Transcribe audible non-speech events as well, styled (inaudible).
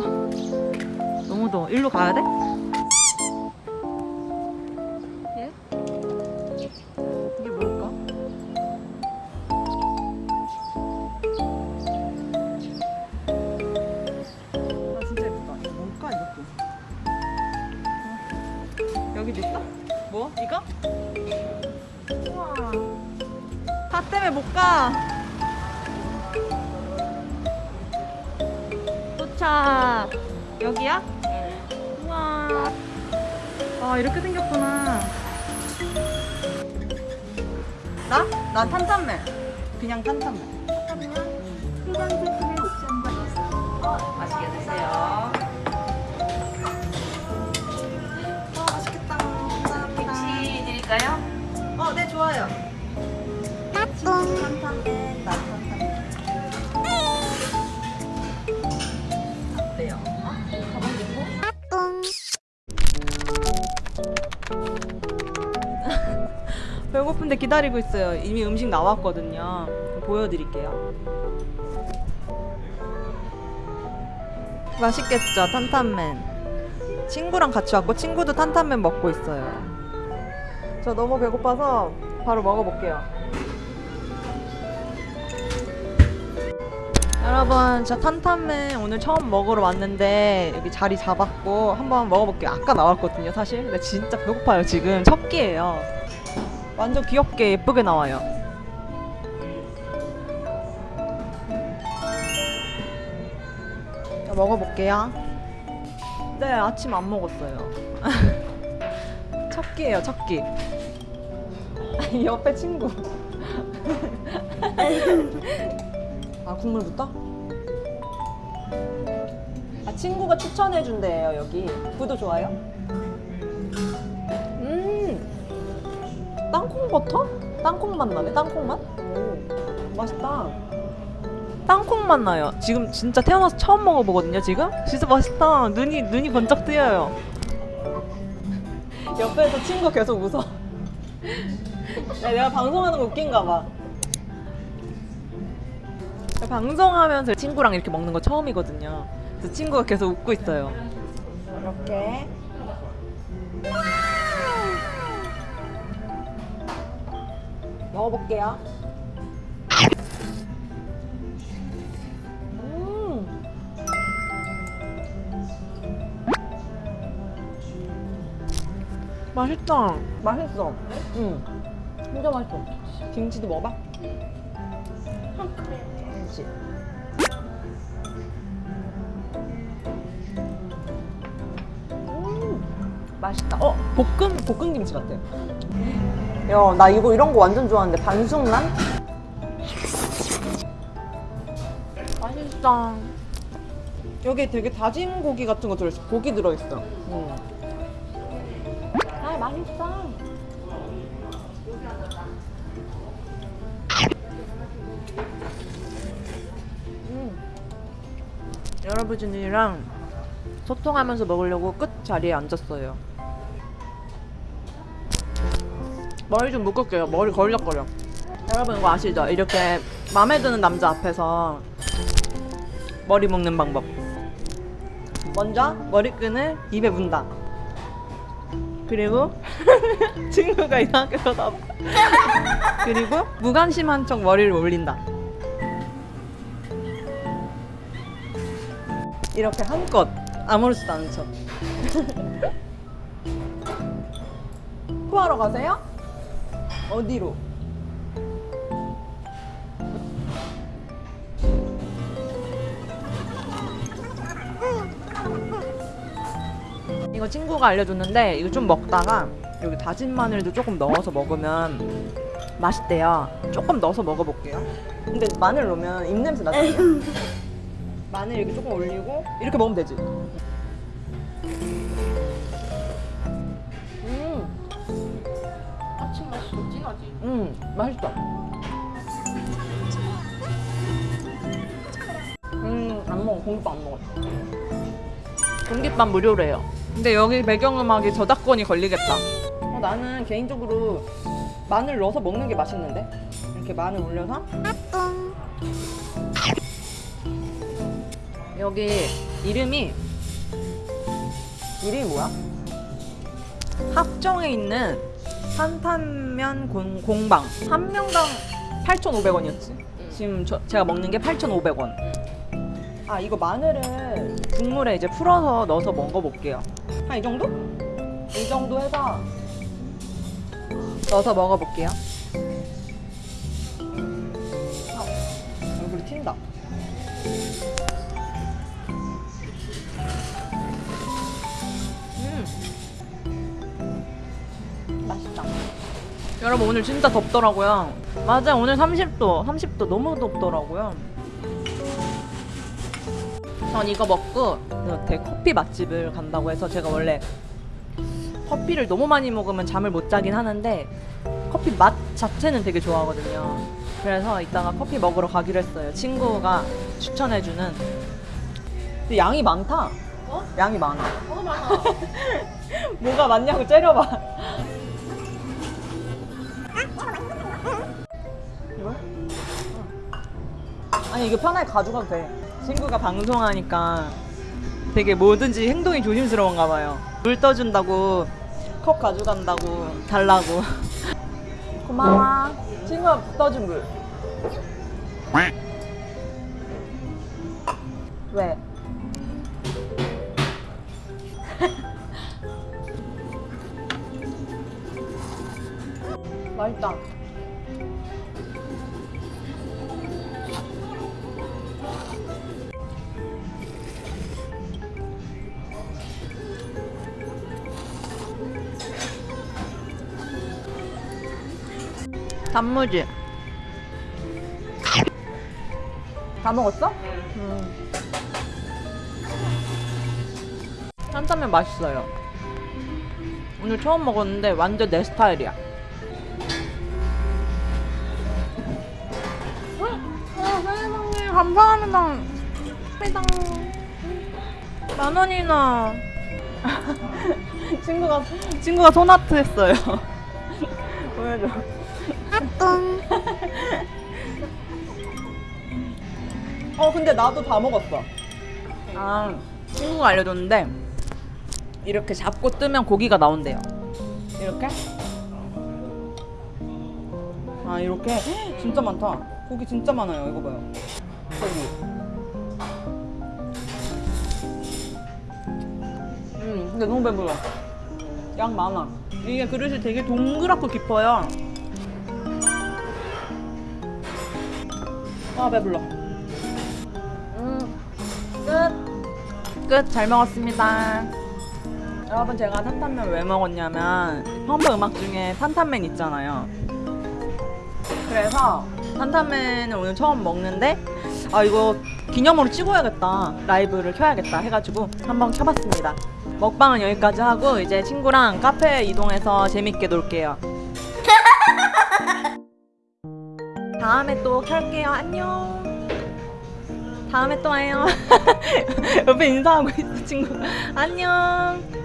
더워. 너무 더워. 일로 가야 돼? 예? 이게 뭘까? 아 진짜 예쁘다. 이거 뭘까 이것도? 어. 여기도 있어? 뭐? 이거? 우와. 다 때문에 못 가. 도착. 여기야? 우와. 아 이렇게 생겼구나. 나? 난 탄탄면. 그냥 탄탄면. 해당 제품의 옵션과 맛있게 드세요. 배고픈데 기다리고 있어요. 이미 음식 나왔거든요. 보여드릴게요. 맛있겠죠, 탄탄면. 친구랑 같이 왔고 친구도 탄탄면 먹고 있어요. 저 너무 배고파서 바로 먹어볼게요. 여러분, 저 탄탄면 오늘 처음 먹으러 왔는데 여기 자리 잡았고 한번 먹어볼게요. 아까 나왔거든요, 사실. 근데 진짜 배고파요, 지금. 첫 끼예요. 완전 귀엽게 예쁘게 나와요. 자, 먹어볼게요. 네, 아침 안 먹었어요. 첫 끼예요, 첫 끼. 옆에 친구. (laughs) 아, 국물부터? 아, 친구가 추천해준대요, 여기. 구도 좋아요? 땅콩 버터? 땅콩 맛 나네, 땅콩 맛? 오, 맛있다. 땅콩 맛 나요. 지금 진짜 태어나서 처음 먹어보거든요, 지금? 진짜 맛있다. 눈이, 눈이 번쩍 뜨여요. (laughs) 옆에서 친구 계속 웃어. 야, 내가 방송하는 거 웃긴가 봐. 방송하면서 친구랑 이렇게 먹는 거 처음이거든요. 그래서 친구가 계속 웃고 있어요. 이렇게. 먹어볼게요. 음. 맛있다. 맛있어. 응. 진짜 맛있어. 김치도 먹어봐. 김치. 음, 맛있다. 어, 볶음 볶음 김치 같아. 야, 나 이거 이런 거 완전 좋아하는데 반숙란? 맛있다. 여기 되게 다진 고기 같은 거 들어있어. 고기 들어있어. 음. 아, 맛있어. 음. 여러분들이랑 소통하면서 먹으려고 끝 자리에 앉았어요. 머리 좀 묶을게요. 머리 걸렸거려. 여러분 이거 아시죠? 이렇게 마음에 드는 남자 앞에서 머리 묶는 방법. 먼저 머리끈을 입에 문다. 그리고 (laughs) 친구가 이상하게 쳐다봐. 그리고 무관심한 척 머리를 올린다. 이렇게 한껏 아무렇지도 않은 척. (laughs) 토하러 가세요? 어디로? 이거 친구가 알려줬는데 이거 좀 먹다가 여기 다진 마늘도 조금 넣어서 먹으면 맛있대요. 조금 넣어서 먹어볼게요. 근데 마늘 넣으면 입냄새 나잖아요. 마늘 이렇게 조금 올리고 이렇게 먹으면 되지. 음, 맛있다. 음, 안 먹어. 공깃밥 안 먹었어. 공깃밥 무료래요. 근데 여기 배경음악이 저작권이 걸리겠다. 어, 나는 개인적으로 마늘 넣어서 먹는 게 맛있는데? 이렇게 마늘 올려서 여기 이름이 이름이 뭐야? 합정에 있는 탄탄면 공, 공방 한 명당 8,500원이었지. 지금 저, 제가 먹는 게 8,500원. 아 이거 마늘을 국물에 이제 풀어서 넣어서 먹어볼게요. 한 이 정도? 이 정도 해서 넣어서 먹어볼게요. 여러분 오늘 진짜 덥더라고요. 맞아 오늘 30도, 30도 너무 덥더라고요. 전 이거 먹고 그 되게 커피 맛집을 간다고 해서 제가 원래 커피를 너무 많이 먹으면 잠을 못 자긴 하는데 커피 맛 자체는 되게 좋아하거든요. 그래서 이따가 커피 먹으러 가기로 했어요. 친구가 추천해주는. 근데 양이 많다. 어? 양이 많아. 너무 많아. (laughs) 뭐가 많냐고 째려봐. 이거? 아니 이거 편하게 가져가도 돼. 친구가 방송하니까 되게 뭐든지 행동이 조심스러운가 봐요. 물 떠준다고 컵 가져간다고 달라고. (laughs) 고마워. 친구가 떠준 물. 왜? 단무지. 다 먹었어? 음. 탄탄면 맛있어요. 오늘 처음 먹었는데 완전 내 스타일이야. 아, 세상에 감사합니다. 감사합니다. 만 원이나. (laughs) 친구가 친구가 손아트 했어요. (laughs) 보여줘. 어 근데 나도 다 먹었어. 아 친구가 알려줬는데 이렇게 잡고 뜨면 고기가 나온대요. 이렇게? 아 이렇게 헉, (gasps) 진짜 많다. 고기 진짜 많아요. 이거 봐요. 고기. 음 근데 너무 배불러. 양 많아. 이게 그릇이 되게 동그랗고 깊어요. 아 배불러. 음 끝. 끝. 잘 먹었습니다. 여러분 제가 탄탄면 왜 먹었냐면 펌프 음악 중에 탄탄맨 있잖아요. 그래서 탄탄맨을 오늘 처음 먹는데 아 이거 기념으로 찍어야겠다 라이브를 켜야겠다 해가지고 한번 켜봤습니다. 먹방은 여기까지 하고 이제 친구랑 카페 이동해서 재밌게 놀게요. 다음에 또 켤게요. 안녕. 다음에 또 와요. (laughs) 옆에 인사하고 있어 친구. 안녕.